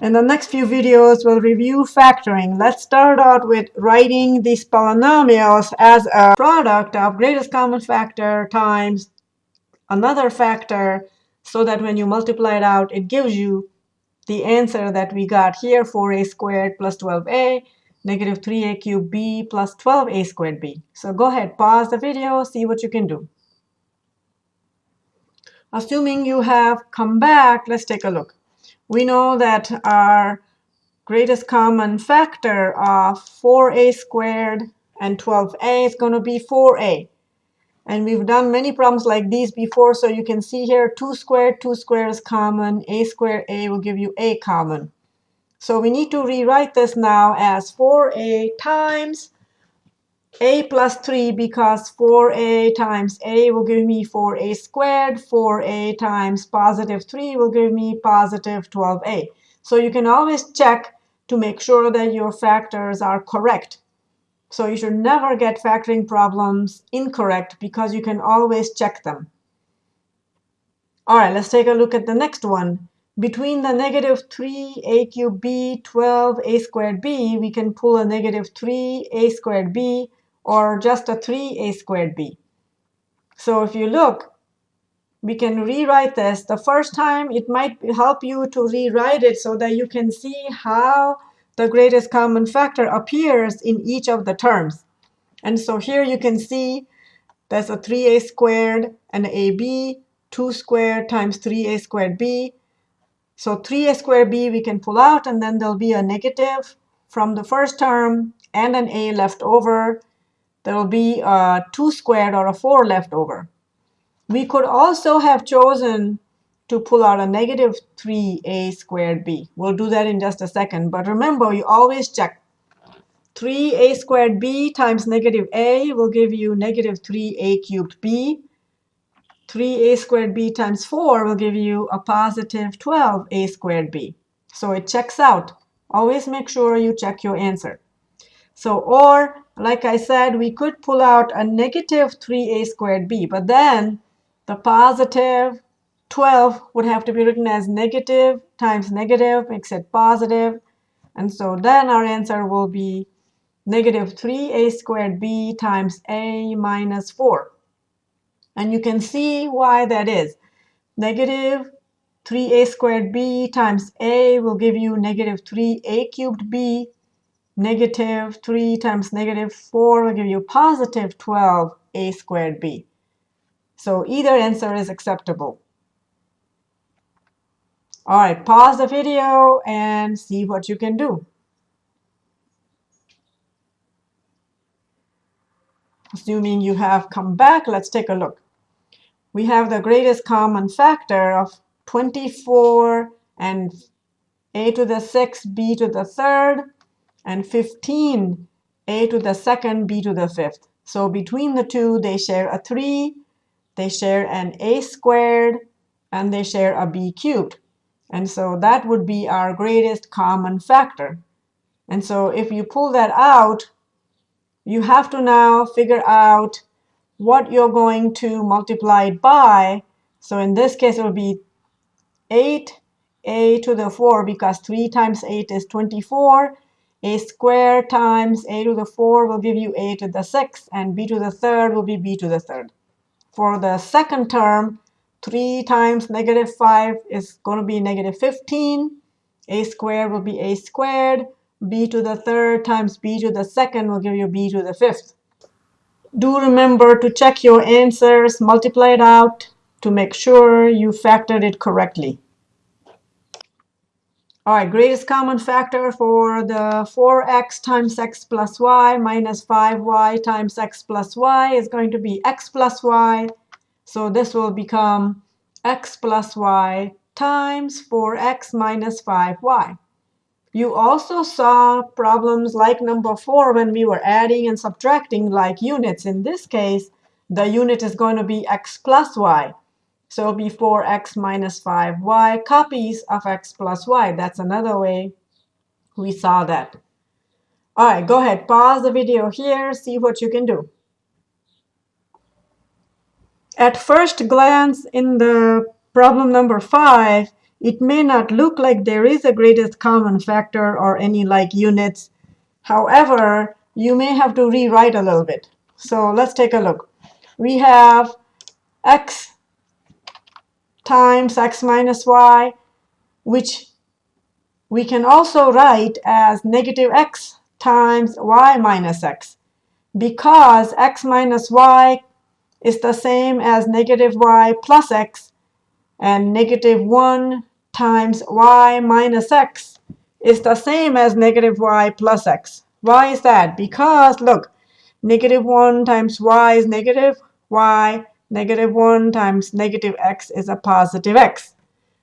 In the next few videos, we'll review factoring. Let's start out with writing these polynomials as a product of greatest common factor times another factor so that when you multiply it out, it gives you the answer that we got here, 4a squared plus 12a, negative 3a cubed b plus 12a squared b. So go ahead, pause the video, see what you can do. Assuming you have come back, let's take a look we know that our greatest common factor of 4a squared and 12a is going to be 4a. And we've done many problems like these before, so you can see here 2 squared, 2 squared is common, a squared, a will give you a common. So we need to rewrite this now as 4a times a plus 3 because 4a times a will give me 4a squared. 4a times positive 3 will give me positive 12a. So you can always check to make sure that your factors are correct. So you should never get factoring problems incorrect because you can always check them. All right, let's take a look at the next one. Between the negative 3a cubed b, 12a squared b, we can pull a negative 3a squared b or just a 3a squared b. So if you look, we can rewrite this. The first time, it might help you to rewrite it so that you can see how the greatest common factor appears in each of the terms. And so here you can see there's a 3a squared and ab, 2 squared times 3a squared b. So 3a squared b we can pull out, and then there'll be a negative from the first term and an a left over there will be a 2 squared or a 4 left over. We could also have chosen to pull out a negative 3a squared b. We'll do that in just a second. But remember, you always check. 3a squared b times negative a will give you negative 3a cubed b. 3a squared b times 4 will give you a positive 12a squared b. So it checks out. Always make sure you check your answer. So, or like I said, we could pull out a negative 3a squared b, but then the positive 12 would have to be written as negative times negative makes it positive. And so then our answer will be negative 3a squared b times a minus 4. And you can see why that is. Negative 3a squared b times a will give you negative 3a cubed b negative 3 times negative 4 will give you positive 12a squared b. So either answer is acceptable. All right, pause the video and see what you can do. Assuming you have come back, let's take a look. We have the greatest common factor of 24 and a to the 6th, b to the 3rd, and 15 a to the second, b to the fifth. So between the two, they share a 3, they share an a squared, and they share a b cubed. And so that would be our greatest common factor. And so if you pull that out, you have to now figure out what you're going to multiply it by. So in this case, it will be 8a to the 4 because 3 times 8 is 24 a squared times a to the 4 will give you a to the 6, and b to the third will be b to the third. For the second term, 3 times negative 5 is going to be negative 15. a squared will be a squared. b to the third times b to the second will give you b to the fifth. Do remember to check your answers, multiply it out to make sure you factored it correctly. All right, greatest common factor for the 4x times x plus y minus 5y times x plus y is going to be x plus y. So this will become x plus y times 4x minus 5y. You also saw problems like number 4 when we were adding and subtracting like units. In this case, the unit is going to be x plus y. So before x minus 5y copies of x plus y. That's another way we saw that. All right, go ahead. Pause the video here. See what you can do. At first glance in the problem number 5, it may not look like there is a greatest common factor or any like units. However, you may have to rewrite a little bit. So let's take a look. We have x times x minus y, which we can also write as negative x times y minus x because x minus y is the same as negative y plus x, and negative 1 times y minus x is the same as negative y plus x. Why is that? Because, look, negative 1 times y is negative y, negative 1 times negative x is a positive x.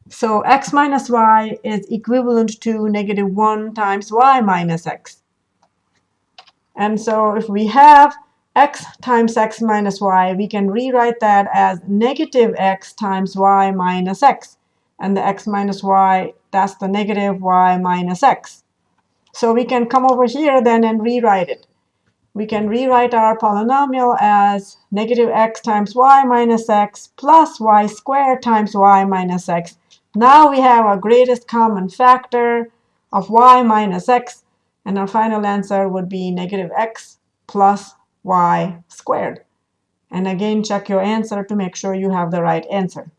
So x minus y is equivalent to negative 1 times y minus x. And so if we have x times x minus y, we can rewrite that as negative x times y minus x. And the x minus y, that's the negative y minus x. So we can come over here then and rewrite it. We can rewrite our polynomial as negative x times y minus x plus y squared times y minus x. Now we have our greatest common factor of y minus x and our final answer would be negative x plus y squared. And again, check your answer to make sure you have the right answer.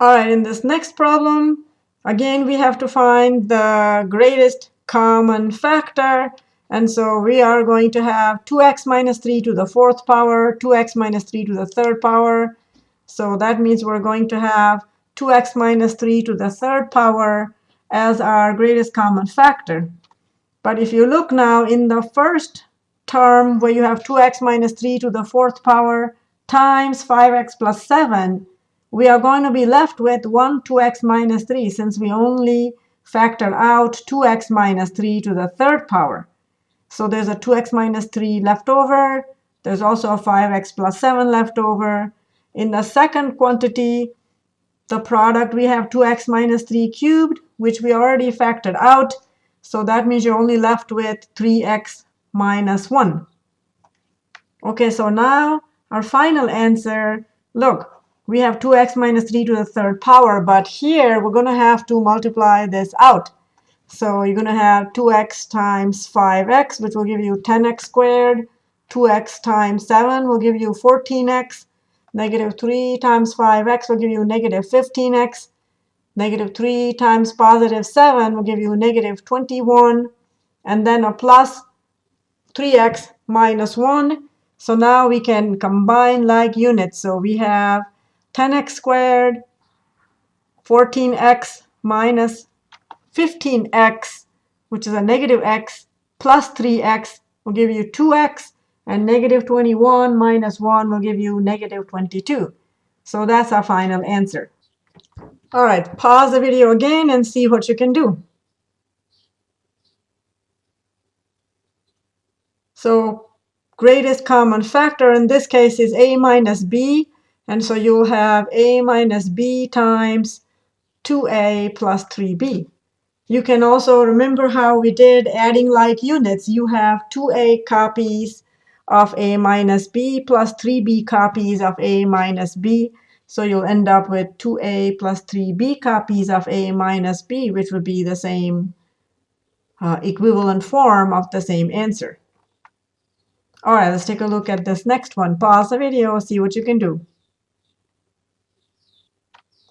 All right, in this next problem, again, we have to find the greatest common factor. And so we are going to have 2x minus 3 to the fourth power, 2x minus 3 to the third power. So that means we're going to have 2x minus 3 to the third power as our greatest common factor. But if you look now in the first term where you have 2x minus 3 to the fourth power times 5x plus 7, we are going to be left with 1 2x minus 3 since we only factor out 2x minus 3 to the third power. So there's a 2x minus 3 left over. There's also a 5x plus 7 left over. In the second quantity, the product, we have 2x minus 3 cubed, which we already factored out. So that means you're only left with 3x minus 1. OK, so now our final answer, look, we have 2x minus 3 to the third power. But here, we're going to have to multiply this out. So you're going to have 2x times 5x, which will give you 10x squared. 2x times 7 will give you 14x. Negative 3 times 5x will give you negative 15x. Negative 3 times positive 7 will give you negative 21. And then a plus 3x minus 1. So now we can combine like units. So we have 10x squared, 14x minus 15x, which is a negative x, plus 3x will give you 2x. And negative 21 minus 1 will give you negative 22. So that's our final answer. All right, pause the video again and see what you can do. So greatest common factor in this case is a minus b. And so you'll have a minus b times 2a plus 3b. You can also remember how we did adding like units. You have 2a copies of a minus b plus 3b copies of a minus b. So you'll end up with 2a plus 3b copies of a minus b, which would be the same uh, equivalent form of the same answer. All right, let's take a look at this next one. Pause the video, see what you can do.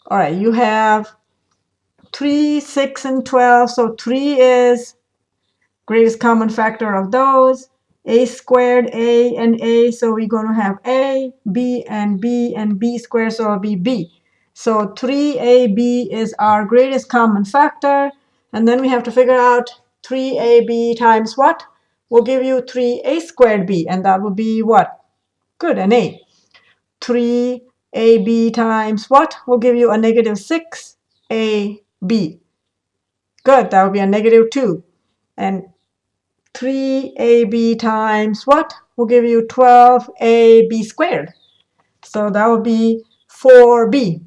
All right, you have 3, 6, and 12. So 3 is greatest common factor of those a squared, a, and a. So we're going to have a, b, and b, and b squared, so it'll be b. So 3ab is our greatest common factor. And then we have to figure out 3ab times what? We'll give you 3a squared b, and that will be what? Good, an a. 3ab times what? We'll give you a negative 6ab. Good, that will be a negative 2. And 3ab times what will give you 12ab squared. So that would be 4b.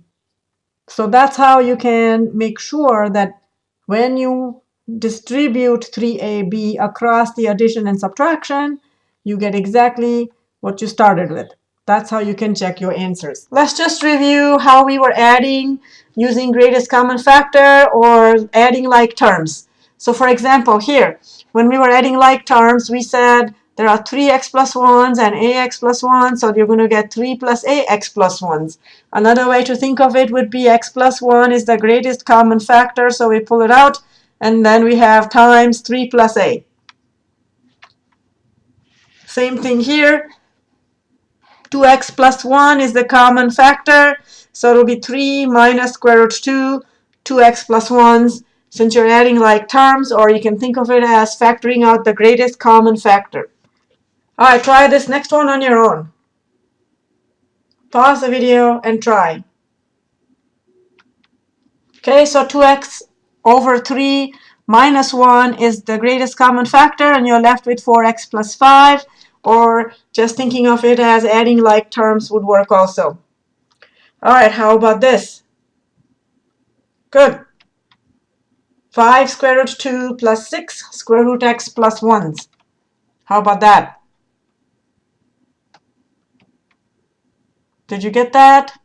So that's how you can make sure that when you distribute 3ab across the addition and subtraction, you get exactly what you started with. That's how you can check your answers. Let's just review how we were adding using greatest common factor or adding like terms. So for example, here, when we were adding like terms, we said there are 3x plus 1s and ax plus 1, so you're going to get 3 plus ax plus 1s. Another way to think of it would be x plus 1 is the greatest common factor, so we pull it out, and then we have times 3 plus a. Same thing here. 2x plus 1 is the common factor, so it'll be 3 minus square root 2, 2x plus 1s, since you're adding like terms, or you can think of it as factoring out the greatest common factor. All right, try this next one on your own. Pause the video and try. Okay, so 2x over 3 minus 1 is the greatest common factor, and you're left with 4x plus 5, or just thinking of it as adding like terms would work also. All right, how about this? Good. 5 square root 2 plus 6 square root x plus 1s. How about that? Did you get that?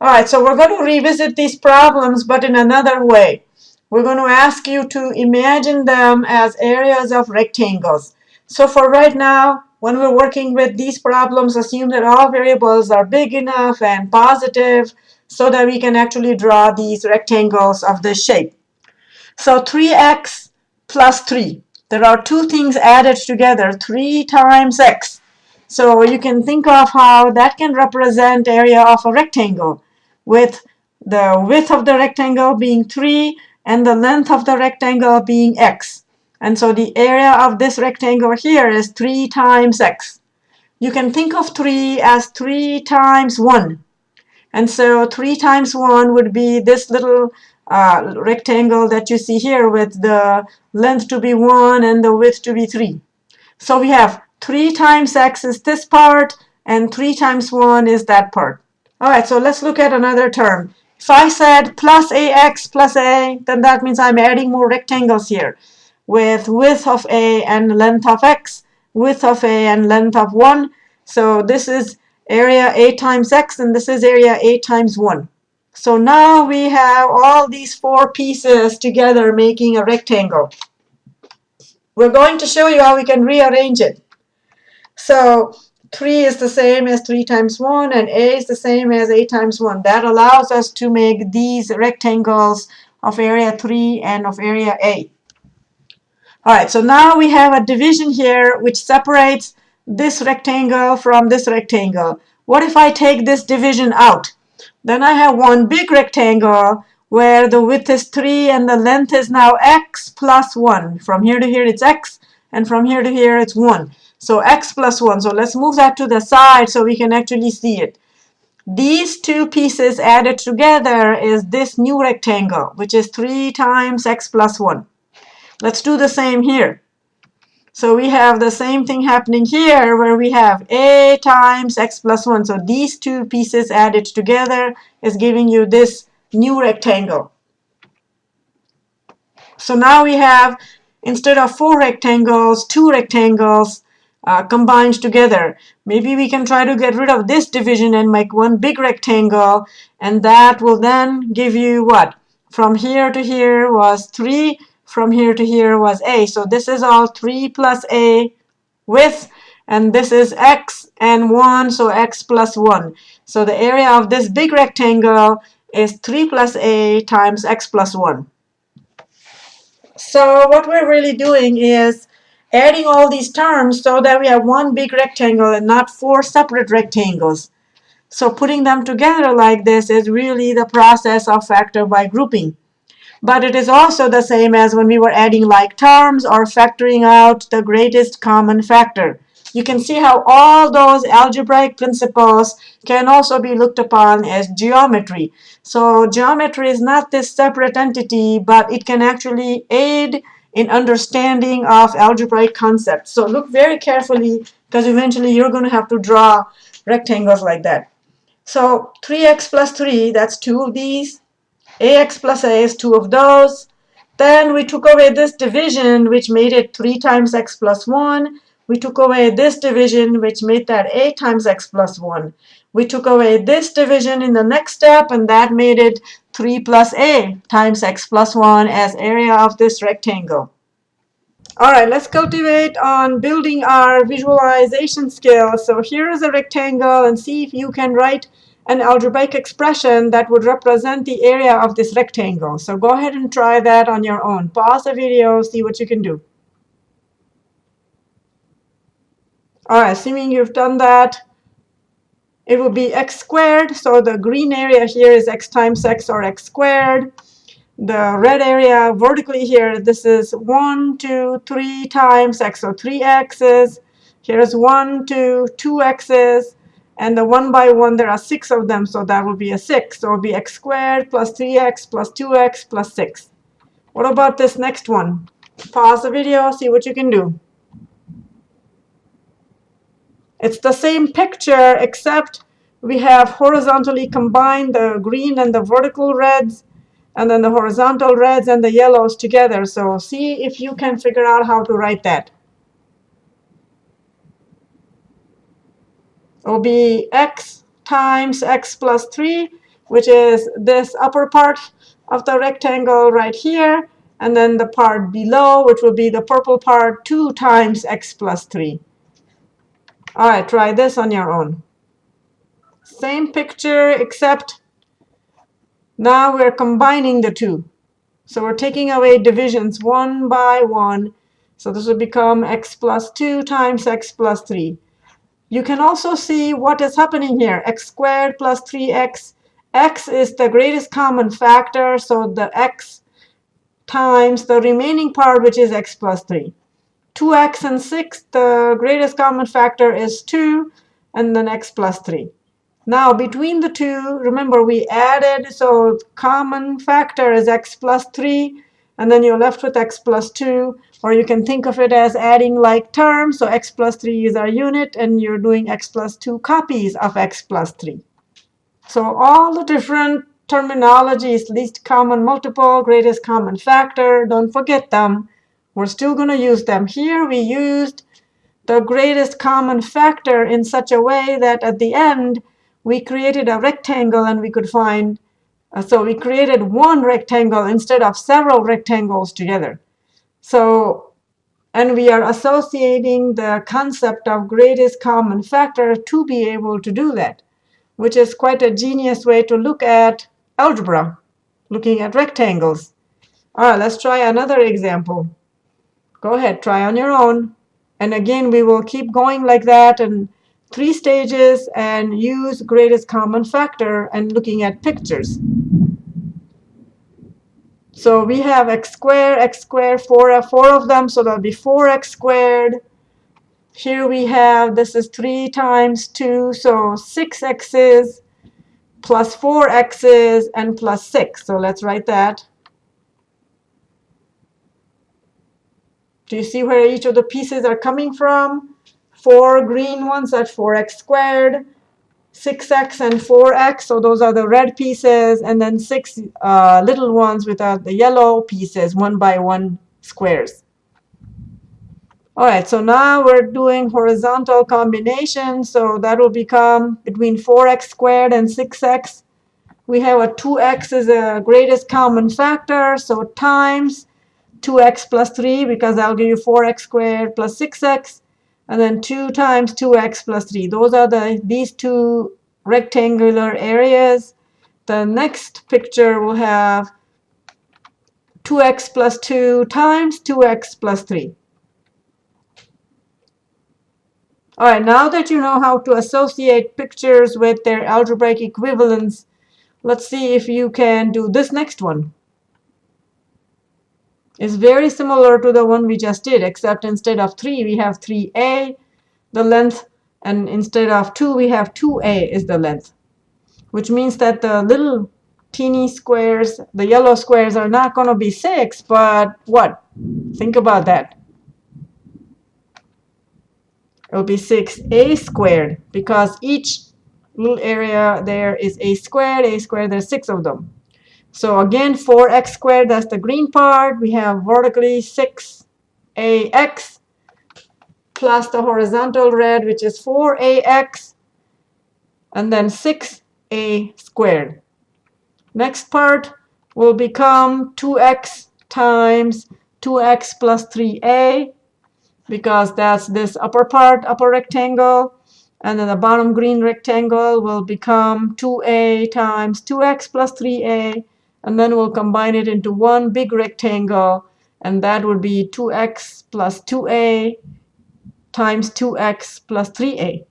All right, so we're going to revisit these problems, but in another way. We're going to ask you to imagine them as areas of rectangles. So for right now, when we're working with these problems, assume that all variables are big enough and positive so that we can actually draw these rectangles of this shape. So 3x plus 3. There are two things added together, 3 times x. So you can think of how that can represent area of a rectangle with the width of the rectangle being 3 and the length of the rectangle being x. And so the area of this rectangle here is 3 times x. You can think of 3 as 3 times 1. And so 3 times 1 would be this little uh, rectangle that you see here with the length to be 1 and the width to be 3. So we have 3 times x is this part, and 3 times 1 is that part. All right, so let's look at another term. If I said plus ax plus a, then that means I'm adding more rectangles here with width of a and length of x, width of a and length of 1. So this is area a times x, and this is area a times 1. So now we have all these four pieces together making a rectangle. We're going to show you how we can rearrange it. So 3 is the same as 3 times 1, and a is the same as a times 1. That allows us to make these rectangles of area 3 and of area a. All right, so now we have a division here which separates this rectangle from this rectangle. What if I take this division out? Then I have one big rectangle where the width is 3 and the length is now x plus 1. From here to here it's x, and from here to here it's 1. So x plus 1. So let's move that to the side so we can actually see it. These two pieces added together is this new rectangle, which is 3 times x plus 1. Let's do the same here. So we have the same thing happening here where we have a times x plus 1. So these two pieces added together is giving you this new rectangle. So now we have, instead of four rectangles, two rectangles, uh, combined together. Maybe we can try to get rid of this division and make one big rectangle and that will then give you what? From here to here was 3, from here to here was a. So this is all 3 plus a width and this is x and 1, so x plus 1. So the area of this big rectangle is 3 plus a times x plus 1. So what we're really doing is adding all these terms so that we have one big rectangle and not four separate rectangles. So putting them together like this is really the process of factor by grouping. But it is also the same as when we were adding like terms or factoring out the greatest common factor. You can see how all those algebraic principles can also be looked upon as geometry. So geometry is not this separate entity, but it can actually aid in understanding of algebraic concepts. So look very carefully because eventually you're going to have to draw rectangles like that. So 3x plus 3, that's two of these. Ax plus a is two of those. Then we took away this division, which made it 3 times x plus 1, we took away this division, which made that a times x plus 1. We took away this division in the next step, and that made it 3 plus a times x plus 1 as area of this rectangle. All right, let's cultivate on building our visualization skills. So here is a rectangle, and see if you can write an algebraic expression that would represent the area of this rectangle. So go ahead and try that on your own. Pause the video, see what you can do. All right, assuming you've done that, it would be x squared. So the green area here is x times x or x squared. The red area vertically here, this is 1, 2, 3 times x, so 3 x's. Here's 1, 2, 2 x's. And the 1 by 1, there are 6 of them, so that will be a 6. So it will be x squared plus 3x plus 2x plus 6. What about this next one? Pause the video, see what you can do. It's the same picture, except we have horizontally combined the green and the vertical reds, and then the horizontal reds and the yellows together. So see if you can figure out how to write that. It will be x times x plus 3, which is this upper part of the rectangle right here, and then the part below, which will be the purple part, 2 times x plus 3. All right, try this on your own. Same picture, except now we're combining the two. So we're taking away divisions one by one. So this will become x plus 2 times x plus 3. You can also see what is happening here. x squared plus 3x. x is the greatest common factor, so the x times the remaining part, which is x plus 3. 2x and 6, the greatest common factor is 2, and then x plus 3. Now, between the two, remember we added, so common factor is x plus 3, and then you're left with x plus 2. Or you can think of it as adding like terms. So x plus 3 is our unit, and you're doing x plus 2 copies of x plus 3. So all the different terminologies, least common multiple, greatest common factor, don't forget them. We're still going to use them. Here we used the greatest common factor in such a way that at the end, we created a rectangle and we could find, uh, so we created one rectangle instead of several rectangles together. So, and we are associating the concept of greatest common factor to be able to do that, which is quite a genius way to look at algebra, looking at rectangles. All right, let's try another example. Go ahead, try on your own. And again, we will keep going like that and three stages and use greatest common factor and looking at pictures. So we have x squared, x squared, four, uh, four of them, so that'll be 4x squared. Here we have, this is 3 times 2, so 6 x's plus 4 x's and plus 6. So let's write that. Do you see where each of the pieces are coming from? Four green ones at 4x squared, 6x and 4x, so those are the red pieces, and then six uh, little ones without the yellow pieces, one by one squares. All right, so now we're doing horizontal combination, so that will become between 4x squared and 6x. We have a 2x is the greatest common factor, so times 2x plus 3 because that'll give you 4x squared plus 6x. And then 2 times 2x plus 3. Those are the these two rectangular areas. The next picture will have 2x plus 2 times 2x plus 3. All right, now that you know how to associate pictures with their algebraic equivalents, let's see if you can do this next one is very similar to the one we just did, except instead of 3, we have 3a, the length, and instead of 2, we have 2a is the length, which means that the little teeny squares, the yellow squares, are not going to be 6, but what? Think about that. It will be 6a squared, because each little area there is a squared, a squared, there's 6 of them. So again, 4x squared, that's the green part. We have vertically 6ax plus the horizontal red, which is 4ax, and then 6a squared. Next part will become 2x times 2x plus 3a, because that's this upper part, upper rectangle. And then the bottom green rectangle will become 2a times 2x plus 3a. And then we'll combine it into one big rectangle. And that would be 2x plus 2a times 2x plus 3a.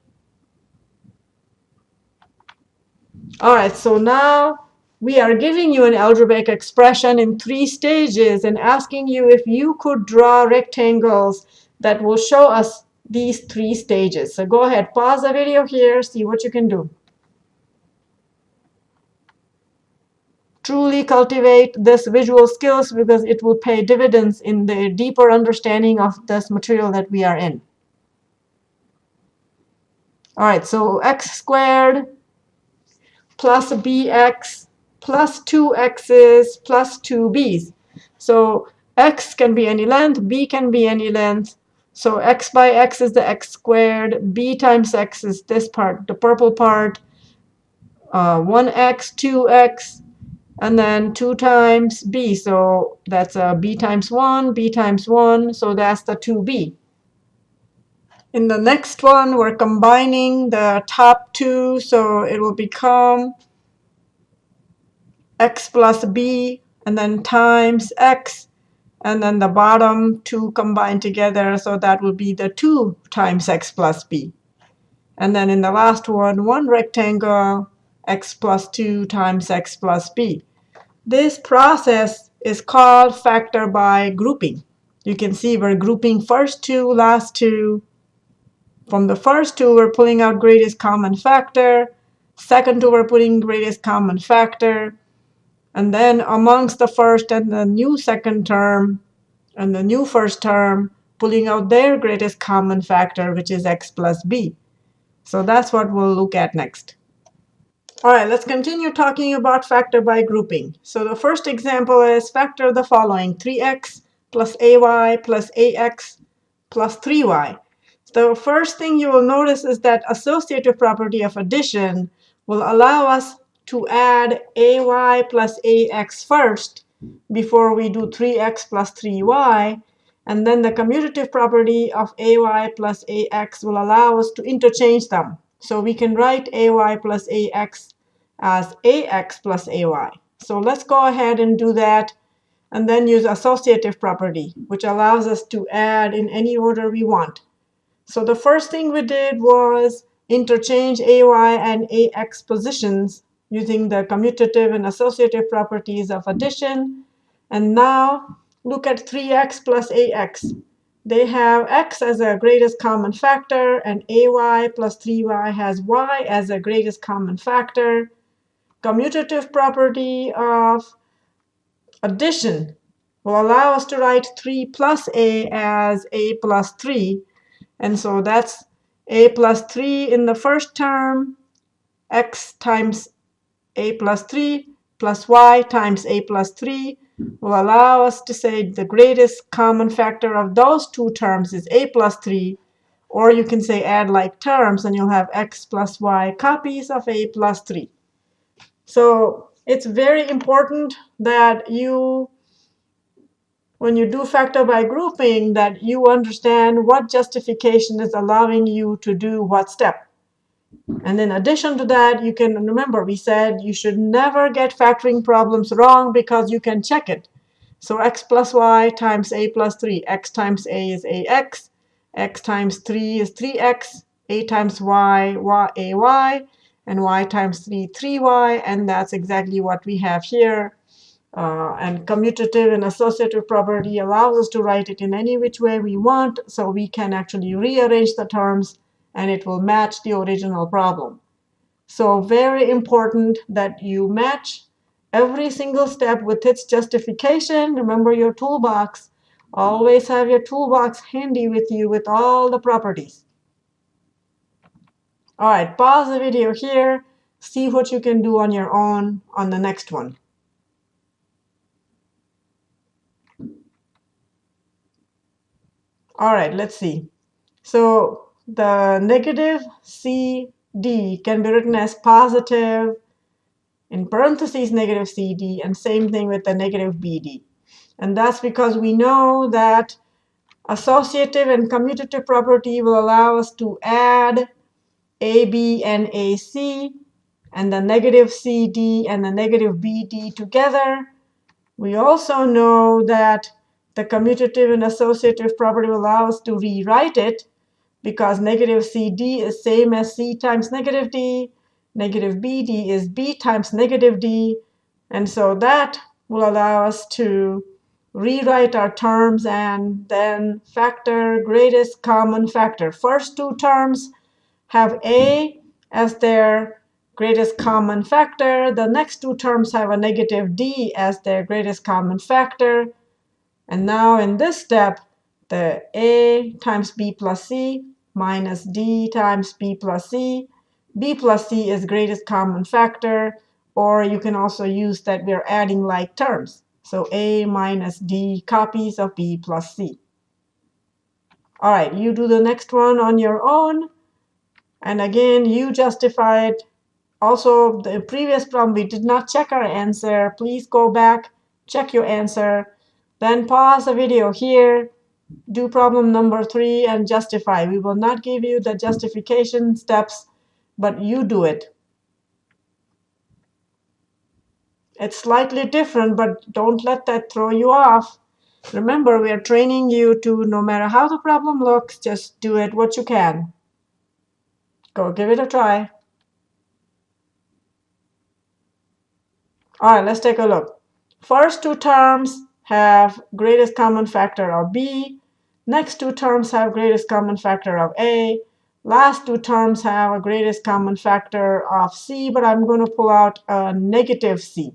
All right, so now we are giving you an algebraic expression in three stages and asking you if you could draw rectangles that will show us these three stages. So go ahead, pause the video here, see what you can do. Truly cultivate this visual skills because it will pay dividends in the deeper understanding of this material that we are in. All right, so x squared plus bx plus 2x's plus 2b's. So x can be any length, b can be any length. So x by x is the x squared, b times x is this part, the purple part, uh, 1x, 2x, and then 2 times b. So that's a b times 1, b times 1, so that's the 2b. In the next one, we're combining the top two, so it will become x plus b, and then times x, and then the bottom two combined together, so that will be the 2 times x plus b. And then in the last one, one rectangle, x plus 2 times x plus b. This process is called factor by grouping. You can see we're grouping first two, last two, from the first two, we're pulling out greatest common factor. Second two, we're putting greatest common factor. And then amongst the first and the new second term and the new first term, pulling out their greatest common factor, which is x plus b. So that's what we'll look at next. All right, let's continue talking about factor by grouping. So the first example is factor the following, 3x plus ay plus ax plus 3y. The first thing you will notice is that associative property of addition will allow us to add ay plus ax first before we do 3x plus 3y. And then the commutative property of ay plus ax will allow us to interchange them. So we can write ay plus ax as ax plus ay. So let's go ahead and do that and then use associative property, which allows us to add in any order we want. So the first thing we did was interchange ay and ax positions using the commutative and associative properties of addition. And now look at 3x plus ax. They have x as a greatest common factor, and ay plus 3y has y as a greatest common factor. Commutative property of addition will allow us to write 3 plus a as a plus 3 and so that's a plus 3 in the first term, x times a plus 3 plus y times a plus 3 will allow us to say the greatest common factor of those two terms is a plus 3. Or you can say add like terms, and you'll have x plus y copies of a plus 3. So it's very important that you when you do factor by grouping that you understand what justification is allowing you to do what step. And in addition to that, you can remember we said you should never get factoring problems wrong because you can check it. So x plus y times a plus 3. x times a is ax. x times 3 is 3x. a times y, y ay. And y times 3, 3y. And that's exactly what we have here. Uh, and commutative and associative property allows us to write it in any which way we want, so we can actually rearrange the terms, and it will match the original problem. So very important that you match every single step with its justification. Remember your toolbox. Always have your toolbox handy with you with all the properties. All right, pause the video here. See what you can do on your own on the next one. All right, let's see. So the negative CD can be written as positive in parentheses negative CD, and same thing with the negative BD. And that's because we know that associative and commutative property will allow us to add AB and AC and the negative CD and the negative BD together. We also know that the commutative and associative property will allow us to rewrite it because negative CD is same as C times negative D. Negative BD is B times negative D. And so that will allow us to rewrite our terms and then factor greatest common factor. First two terms have A as their greatest common factor. The next two terms have a negative D as their greatest common factor. And now in this step, the A times B plus C minus D times B plus C. B plus C is greatest common factor. Or you can also use that we're adding like terms. So A minus D copies of B plus C. All right, you do the next one on your own. And again, you justified. Also, the previous problem, we did not check our answer. Please go back, check your answer. Then pause the video here, do problem number three, and justify. We will not give you the justification steps, but you do it. It's slightly different, but don't let that throw you off. Remember, we are training you to, no matter how the problem looks, just do it what you can. Go give it a try. All right, let's take a look. First two terms have greatest common factor of B. Next two terms have greatest common factor of A. Last two terms have a greatest common factor of C, but I'm going to pull out a negative C.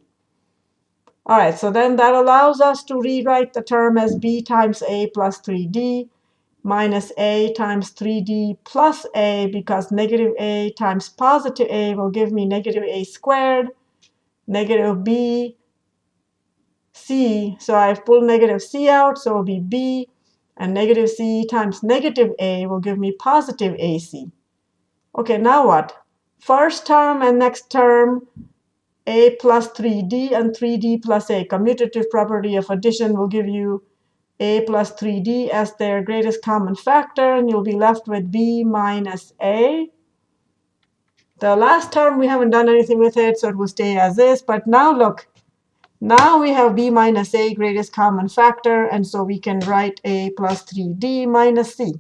All right, so then that allows us to rewrite the term as b times a plus 3d minus a times 3d plus a because negative a times positive a will give me negative a squared, negative b, c. So I've pulled negative c out, so it will be b. And negative c times negative a will give me positive ac. OK, now what? First term and next term a plus 3d and 3d plus a. Commutative property of addition will give you a plus 3d as their greatest common factor, and you'll be left with b minus a. The last term, we haven't done anything with it, so it will stay as is. But now look, now we have b minus a greatest common factor, and so we can write a plus 3d minus c.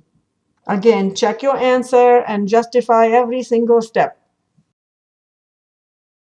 Again, check your answer and justify every single step.